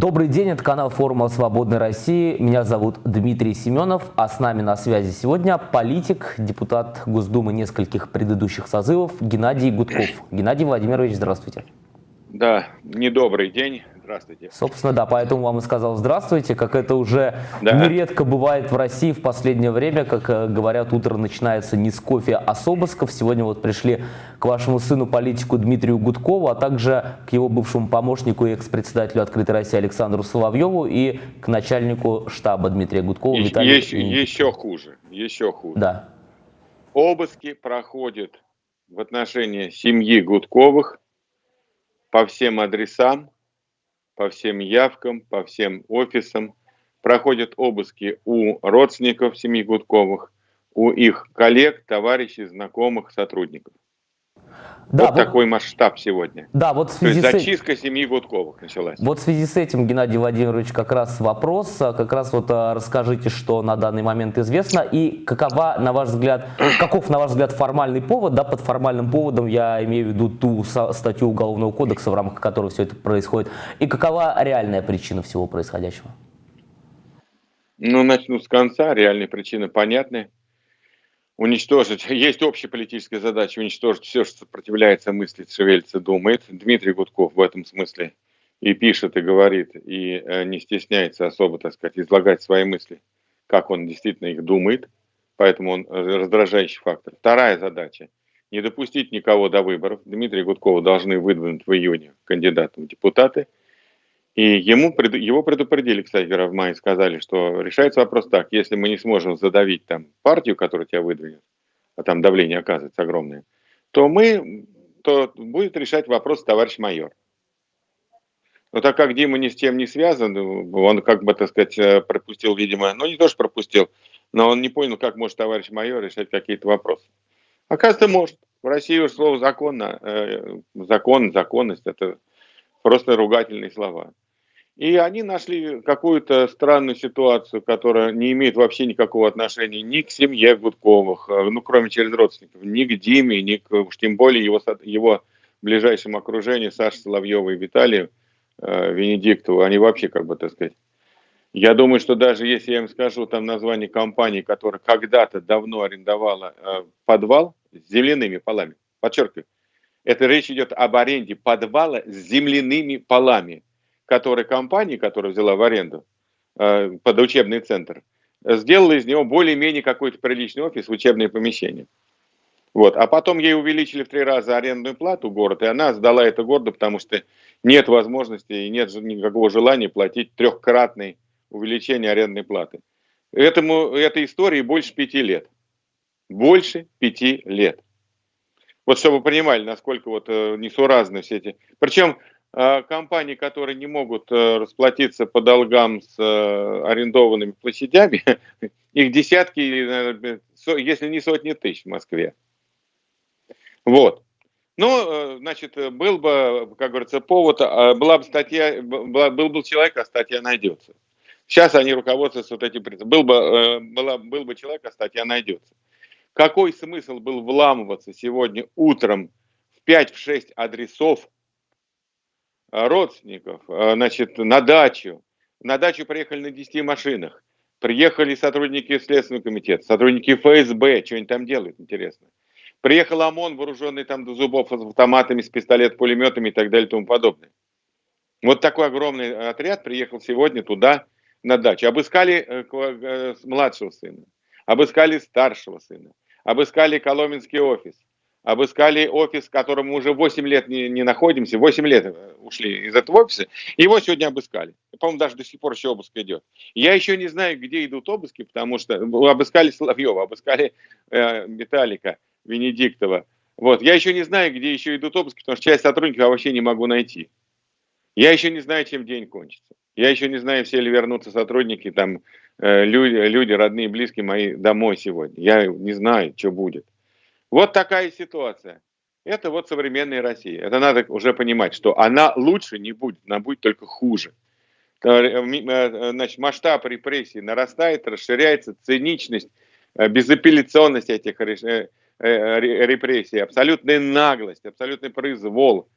Добрый день, это канал форума «Свободной России». Меня зовут Дмитрий Семенов, а с нами на связи сегодня политик, депутат Госдумы нескольких предыдущих созывов Геннадий Гудков. Геннадий Владимирович, здравствуйте. Да, недобрый день. Здравствуйте. Собственно, да, поэтому вам и сказал здравствуйте, как это уже да. нередко бывает в России в последнее время, как э, говорят, утро начинается не с кофе, а с обысков. Сегодня вот пришли к вашему сыну политику Дмитрию Гудкову, а также к его бывшему помощнику и экс-председателю «Открытой России» Александру Соловьеву и к начальнику штаба Дмитрия Гудкова и, Виталию еще, еще хуже, еще хуже. Да. Обыски проходят в отношении семьи Гудковых по всем адресам, по всем явкам, по всем офисам, проходят обыски у родственников семьи Гудковых, у их коллег, товарищей, знакомых, сотрудников. Да, вот, вот такой масштаб сегодня. Да, вот в связи То есть зачистка с... семьи Гудковых началась. Вот в связи с этим, Геннадий Владимирович, как раз вопрос, как раз вот а, расскажите, что на данный момент известно и какова, на ваш взгляд, каков, на ваш взгляд, формальный повод, да, под формальным поводом я имею в виду ту статью Уголовного кодекса, в рамках которой все это происходит, и какова реальная причина всего происходящего? Ну, начну с конца, реальные причины понятны уничтожить, есть общая политическая задача уничтожить все, что сопротивляется, мыслит, шевелится, думает. Дмитрий Гудков в этом смысле и пишет, и говорит, и э, не стесняется особо, так сказать, излагать свои мысли, как он действительно их думает, поэтому он э, раздражающий фактор. Вторая задача – не допустить никого до выборов. Дмитрия Гудкова должны выдвинуть в июне кандидатом в депутаты – и ему, его предупредили, кстати говоря, в мае, сказали, что решается вопрос так, если мы не сможем задавить там партию, которая тебя выдвинет, а там давление оказывается огромное, то мы, то будет решать вопрос товарищ майор. Но так как Дима ни с чем не связан, он, как бы, так сказать, э, пропустил, видимо, ну не то, что пропустил, но он не понял, как может товарищ майор решать какие-то вопросы. Оказывается, может. В России уж слово закона, э, закон, законность – это просто ругательные слова. И они нашли какую-то странную ситуацию, которая не имеет вообще никакого отношения ни к семье Гудковых, э, ну, кроме через родственников, ни к Диме, ни к, уж тем более его, его ближайшему окружению, Саше Соловьеву и Виталию э, Венедиктову. Они вообще, как бы, так сказать, я думаю, что даже если я им скажу там название компании, которая когда-то давно арендовала э, подвал с земляными полами, подчеркиваю, это речь идет об аренде подвала с земляными полами – которой компания, которая взяла в аренду э, под учебный центр, сделала из него более-менее какой-то приличный офис, учебное помещение. Вот. А потом ей увеличили в три раза арендную плату город, и она сдала это городу, потому что нет возможности и нет никакого желания платить трехкратное увеличение арендной платы. Этому, этой истории больше пяти лет. Больше пяти лет. Вот чтобы вы понимали, насколько вот э, несуразны все эти... Причем компании, которые не могут э, расплатиться по долгам с э, арендованными площадями, их десятки, если не сотни тысяч в Москве. Вот. Ну, э, значит, был бы, как говорится, повод, а, была бы статья, была, был бы человек, а статья найдется. Сейчас они руководствуются вот этим принципом. Был бы, была, был бы человек, а статья найдется. Какой смысл был вламываться сегодня утром в 5-6 адресов Э, родственников, э, значит, на дачу. На дачу приехали на 10 машинах. Приехали сотрудники Следственного комитета, сотрудники ФСБ, что они там делают, интересно. Приехал ОМОН, вооруженный там до зубов с автоматами, с пистолет, пулеметами и так далее и тому подобное. Вот такой огромный отряд приехал сегодня туда, на дачу. Обыскали э, младшего сына, обыскали старшего сына, обыскали Коломенский офис, обыскали офис, в котором мы уже 8 лет не, не находимся, 8 лет э, ушли из этого офиса, его сегодня обыскали. По-моему, даже до сих пор еще обыск идет. Я еще не знаю, где идут обыски, потому что обыскали Соловьева, обыскали э, Виталика Венедиктова. Вот. Я еще не знаю, где еще идут обыски, потому что часть сотрудников я вообще не могу найти. Я еще не знаю, чем день кончится. Я еще не знаю, все ли вернутся сотрудники, там, э, люди, люди, родные, близкие мои домой сегодня. Я не знаю, что будет. Вот такая ситуация. Это вот современная Россия. Это надо уже понимать, что она лучше не будет, она будет только хуже. Э, э, значит, масштаб репрессий нарастает, расширяется, циничность, э, безапелляционность этих репрессий, абсолютная наглость, абсолютный произвол.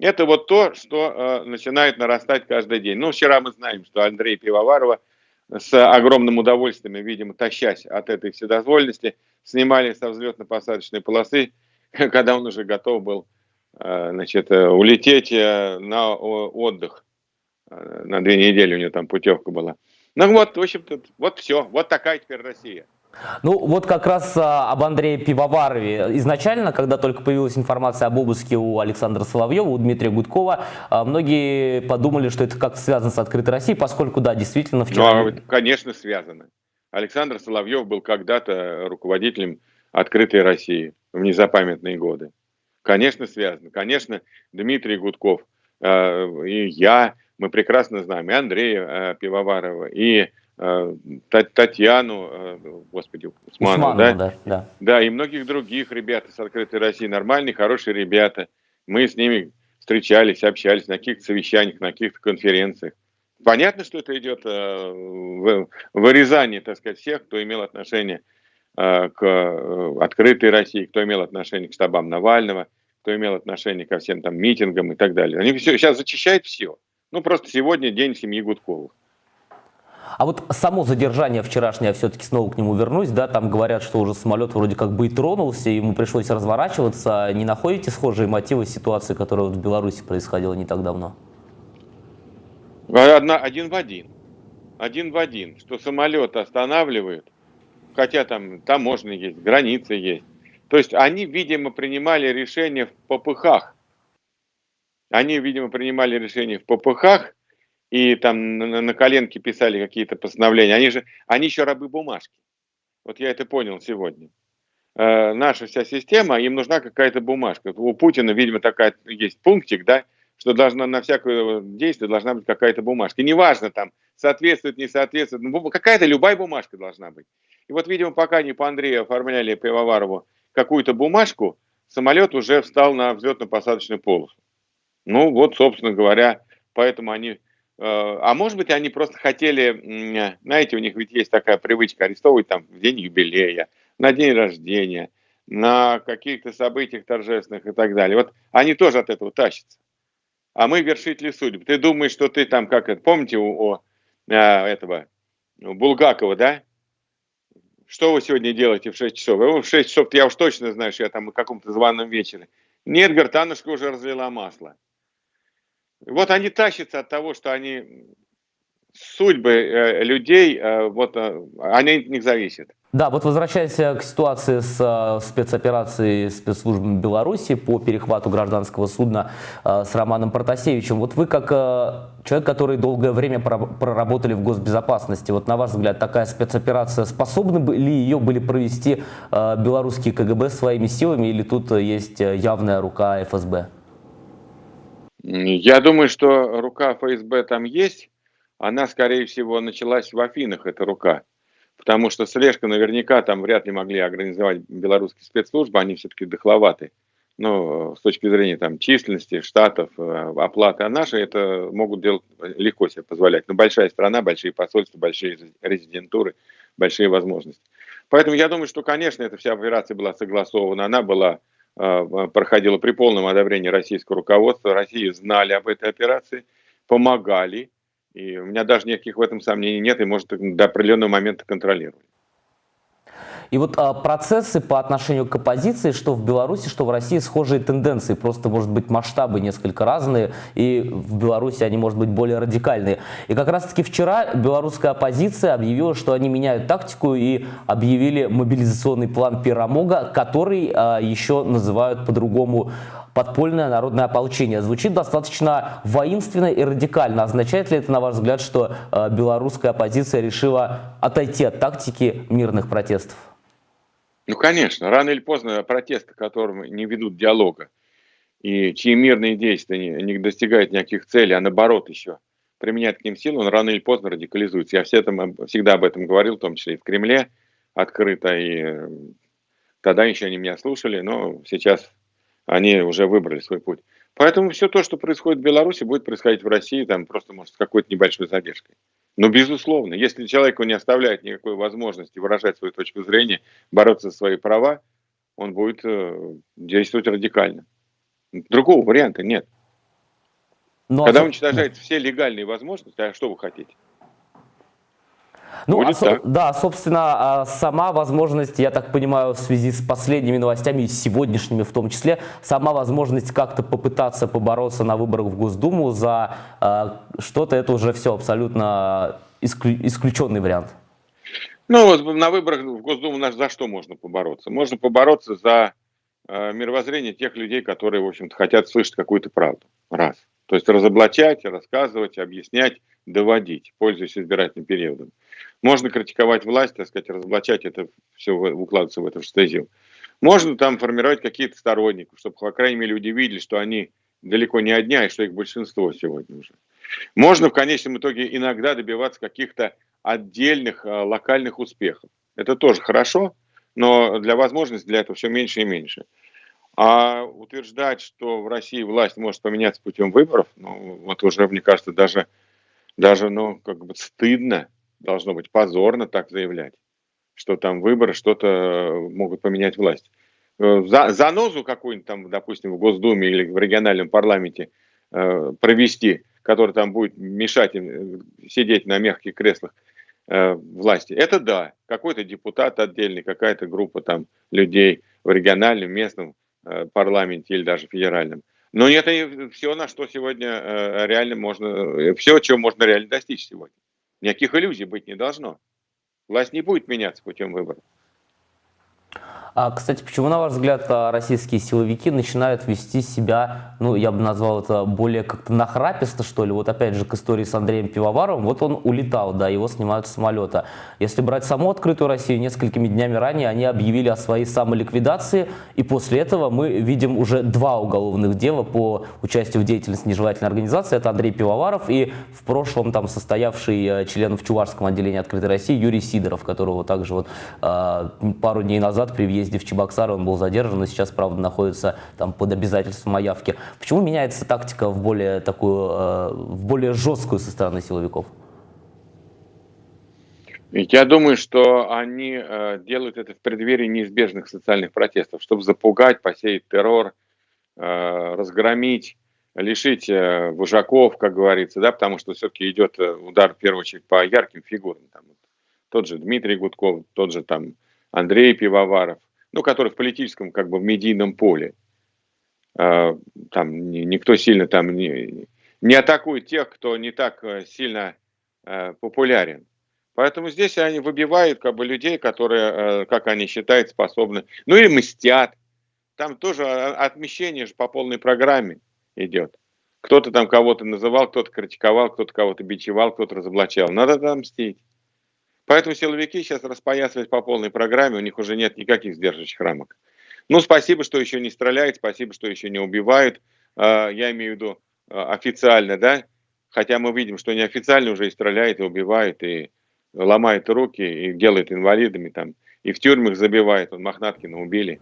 Это вот то, что э, начинает нарастать каждый день. Ну, вчера мы знаем, что Андрей Пивоварова с огромным удовольствием, видимо, тащась от этой вседозволенности, снимали со взлетно-посадочной полосы, когда он уже готов был э, значит, э, улететь э, на отдых. На две недели у него там путевка была. Ну вот, в общем-то, вот все. Вот такая теперь Россия. Ну, вот как раз а, об Андрее Пивоварове. Изначально, когда только появилась информация об обыске у Александра Соловьева, у Дмитрия Гудкова, а, многие подумали, что это как-то связано с открытой Россией, поскольку, да, действительно, вчера... Ну, конечно, связано. Александр Соловьев был когда-то руководителем открытой России в незапамятные годы. Конечно, связано. Конечно, Дмитрий Гудков э, и я, мы прекрасно знаем, и Андрея э, Пивоварова, и Татьяну, э, господи, Усманову, Усманову да? Да, да. да, и многих других ребят из «Открытой России», нормальные, хорошие ребята. Мы с ними встречались, общались на каких-то совещаниях, на каких-то конференциях. Понятно, что это идет э, вырезание, так сказать, всех, кто имел отношение к «Открытой России», кто имел отношение к штабам Навального, кто имел отношение ко всем там митингам и так далее. Они все, сейчас зачищают все. Ну, просто сегодня день семьи Гудковых. А вот само задержание вчерашнее, все-таки снова к нему вернусь, да, там говорят, что уже самолет вроде как бы и тронулся, ему пришлось разворачиваться. Не находите схожие мотивы ситуации, которая вот в Беларуси происходила не так давно? Одна, один в один. Один в один, что самолет останавливают, хотя там таможня есть, границы есть. То есть они, видимо, принимали решение в попыхах. Они, видимо, принимали решение в попыхах, и там на, на коленке писали какие-то постановления. Они же, они еще рабы бумажки. Вот я это понял сегодня. Э, наша вся система, им нужна какая-то бумажка. У Путина, видимо, такая есть пунктик, да, что должна на всякое действие должна быть какая-то бумажка. неважно там, соответствует, не соответствует, ну, какая-то любая бумажка должна быть. И вот, видимо, пока не по Андрею оформляли Пивоварову какую-то бумажку, самолет уже встал на взлетно-посадочную полосу. Ну вот, собственно говоря, поэтому они а может быть, они просто хотели, знаете, у них ведь есть такая привычка арестовывать там в день юбилея, на день рождения, на каких-то событиях торжественных и так далее. Вот они тоже от этого тащатся. А мы вершители судеб. Ты думаешь, что ты там, как это, помните у, у а, этого у Булгакова, да? Что вы сегодня делаете в 6 часов? В 6 часов я уж точно знаю, что я там на каком-то званом вечере. Нет, Гартанушка уже разлила масло. Вот они тащатся от того, что они судьбы э, людей, э, вот э, они от них зависят. Да, вот возвращаясь к ситуации с спецоперацией спецслужбами Беларуси по перехвату гражданского судна с Романом Протасевичем, вот вы как человек, который долгое время проработали в госбезопасности, вот на ваш взгляд, такая спецоперация, способны ли ее были провести белорусские КГБ своими силами или тут есть явная рука ФСБ? Я думаю, что рука ФСБ там есть. Она, скорее всего, началась в Афинах, эта рука. Потому что слежка наверняка там вряд ли могли организовать белорусские спецслужбы, они все-таки дохловаты. Ну, с точки зрения там численности, штатов, э, оплаты. А наши это могут делать легко себе позволять. Но большая страна, большие посольства, большие резидентуры, большие возможности. Поэтому я думаю, что, конечно, эта вся операция была согласована. Она была проходила при полном одобрении российского руководства. России знали об этой операции, помогали. И у меня даже никаких в этом сомнений нет, и, может, до определенного момента контролировали. И вот а, процессы по отношению к оппозиции, что в Беларуси, что в России, схожие тенденции. Просто, может быть, масштабы несколько разные, и в Беларуси они, может быть, более радикальные. И как раз-таки вчера белорусская оппозиция объявила, что они меняют тактику и объявили мобилизационный план Пирамога, который а, еще называют по-другому подпольное народное ополчение. Звучит достаточно воинственно и радикально. Означает ли это, на ваш взгляд, что э, белорусская оппозиция решила отойти от тактики мирных протестов? Ну, конечно, рано или поздно протесты, которым не ведут диалога, и чьи мирные действия не, не достигают никаких целей, а наоборот еще применяют к ним силу, он рано или поздно радикализуется. Я все там, всегда об этом говорил, в том числе и в Кремле открыто, и тогда еще они меня слушали, но сейчас они уже выбрали свой путь. Поэтому все то, что происходит в Беларуси, будет происходить в России, там просто, может, с какой-то небольшой задержкой. Но, безусловно, если человеку не оставляет никакой возможности выражать свою точку зрения, бороться за свои права, он будет э, действовать радикально. Другого варианта нет. Ну, Когда а... уничтожаются все легальные возможности, а что вы хотите? Ну, а, да, собственно, а сама возможность, я так понимаю, в связи с последними новостями, сегодняшними в том числе, сама возможность как-то попытаться побороться на выборах в Госдуму за э, что-то, это уже все абсолютно исклю, исключенный вариант. Ну, вот на выборах в Госдуму за что можно побороться? Можно побороться за э, мировоззрение тех людей, которые, в общем-то, хотят слышать какую-то правду. Раз. То есть разоблачать, рассказывать, объяснять, доводить, пользуясь избирательным периодом. Можно критиковать власть, так сказать, разоблачать это все, укладываться в эту стезию. Можно там формировать какие-то сторонников, чтобы, по крайней мере, люди видели, что они далеко не одни, а что их большинство сегодня уже. Можно в конечном итоге иногда добиваться каких-то отдельных а, локальных успехов. Это тоже хорошо, но для возможности для этого все меньше и меньше. А утверждать, что в России власть может поменяться путем выборов, ну, вот уже, мне кажется, даже, даже ну, как бы стыдно должно быть позорно так заявлять, что там выборы что-то э, могут поменять власть. Э, за, занозу какую-нибудь там, допустим, в Госдуме или в региональном парламенте э, провести, который там будет мешать им э, сидеть на мягких креслах э, власти, это да, какой-то депутат отдельный, какая-то группа там людей в региональном, местном э, парламенте или даже федеральном. Но это все, на что сегодня реально можно, все, чего можно реально достичь сегодня. Никаких иллюзий быть не должно. Власть не будет меняться путем выборов. А, кстати, почему, на ваш взгляд, а, российские силовики начинают вести себя, ну, я бы назвал это более как-то нахраписто, что ли? Вот опять же к истории с Андреем Пивоваровым. Вот он улетал, да, его снимают с самолета. Если брать саму открытую Россию, несколькими днями ранее они объявили о своей самоликвидации, и после этого мы видим уже два уголовных дела по участию в деятельности нежелательной организации. Это Андрей Пивоваров и в прошлом там состоявший э, член в Чувашском отделении открытой России Юрий Сидоров, которого также вот э, пару дней назад при въезде в Чебоксары он был задержан и сейчас, правда, находится там под обязательством о. Почему меняется тактика в более такую, э, в более жесткую со стороны силовиков? Я думаю, что они э, делают это в преддверии неизбежных социальных протестов, чтобы запугать, посеять террор, э, разгромить, лишить э, вожаков, как говорится, да, потому что все-таки идет э, удар в первую очередь по ярким фигурам. Там, тот же Дмитрий Гудков, тот же там Андрей Пивоваров, ну, который в политическом, как бы в медийном поле. А, там никто сильно там не, не атакует тех, кто не так э, сильно э, популярен. Поэтому здесь они выбивают как бы людей, которые, э, как они считают, способны. Ну и мстят. Там тоже отмещение же по полной программе идет. Кто-то там кого-то называл, кто-то критиковал, кто-то кого-то бичевал, кто-то разоблачал. Надо там мстить. Поэтому силовики сейчас распоясывают по полной программе, у них уже нет никаких сдерживающих рамок. Ну, спасибо, что еще не стреляют, спасибо, что еще не убивают. А, я имею в виду а, официально, да? Хотя мы видим, что неофициально уже и стреляют, и убивают, и ломают руки, и делают инвалидами там, и в тюрьмах забивают. Вот Мохнаткина убили.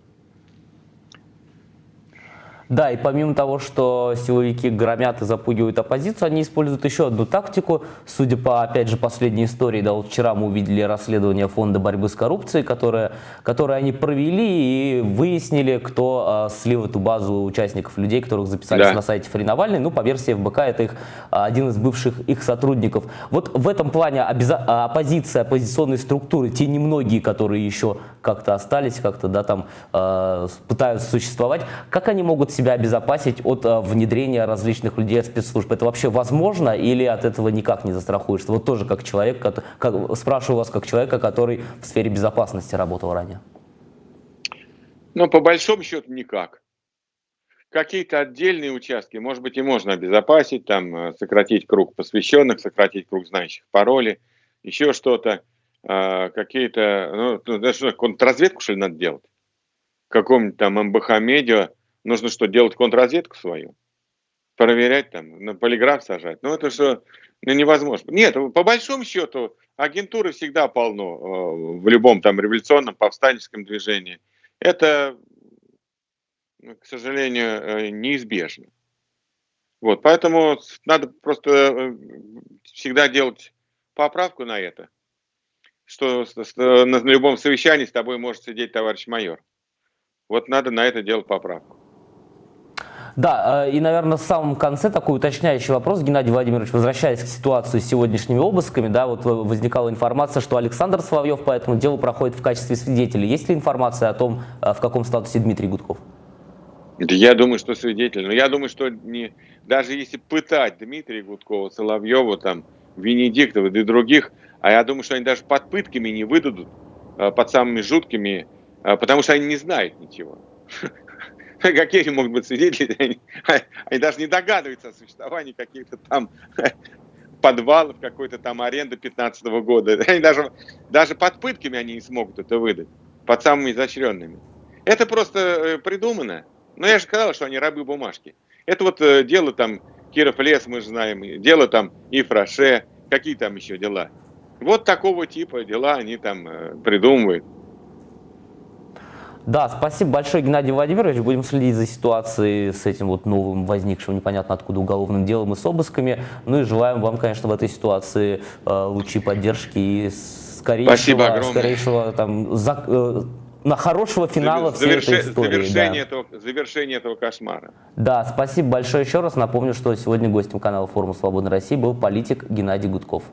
Да, и помимо того, что силовики громят и запугивают оппозицию, они используют еще одну тактику. Судя по, опять же, последней истории, да, вот вчера мы увидели расследование Фонда борьбы с коррупцией, которое, которое они провели и выяснили, кто э, слил эту базу участников, людей, которых записались да. на сайте Фри Навальный. Ну, по версии ФБК, это их, один из бывших их сотрудников. Вот в этом плане оппозиция, оппозиционные структуры, те немногие, которые еще как-то остались, как-то, да, там э, пытаются существовать, как они могут себя обезопасить от а, внедрения различных людей от спецслужб? Это вообще возможно или от этого никак не застрахуешься? Вот тоже как человек, как, как, спрашиваю вас как человека, который в сфере безопасности работал ранее. Ну, по большому счету, никак. Какие-то отдельные участки, может быть, и можно обезопасить, там, а, сократить круг посвященных, сократить круг знающих пароли, еще что-то, а, какие-то, ну, ну даже контрразведку, что ли, надо делать? Каком-нибудь там МБХ-медиа Нужно что, делать контрразведку свою? Проверять там, на полиграф сажать? Ну, это что, ну, невозможно. Нет, по большому счету, агентуры всегда полно э, в любом там революционном, повстанческом движении. Это, ну, к сожалению, э, неизбежно. Вот, поэтому надо просто э, всегда делать поправку на это, что на любом совещании с тобой может сидеть товарищ майор. Вот надо на это делать поправку. Да, э, и, наверное, в самом конце такой уточняющий вопрос, Геннадий Владимирович, возвращаясь к ситуации с сегодняшними обысками, да, вот возникала информация, что Александр Соловьев по этому делу проходит в качестве свидетеля. Есть ли информация о том, э, в каком статусе Дмитрий Гудков? Я думаю, что свидетель. Но я думаю, что не, даже если пытать Дмитрия Гудкова, Соловьева, там, Венедиктова и других, а я думаю, что они даже под пытками не выдадут, э, под самыми жуткими, потому что они не знают ничего. какие они могут быть свидетели, они, они даже не догадываются о существовании каких-то там подвалов, какой-то там аренды 15 -го года. Они даже, даже под пытками они не смогут это выдать, под самыми изощренными. Это просто э, придумано. Но я же сказал, что они рабы бумажки. Это вот э, дело там Киров лес, мы же знаем, дело там Ифраше, какие там еще дела. Вот такого типа дела они там э, придумывают. Да, спасибо большое, Геннадий Владимирович. Будем следить за ситуацией с этим вот новым возникшим непонятно откуда уголовным делом и с обысками. Ну и желаем вам, конечно, в этой ситуации э, лучи поддержки и скорейшего, скорейшего там, за, э, на хорошего финала Заверш... всей этой истории. Завершение, да. этого, завершение этого кошмара. Да, спасибо большое еще раз. Напомню, что сегодня гостем канала форума Свободной России был политик Геннадий Гудков.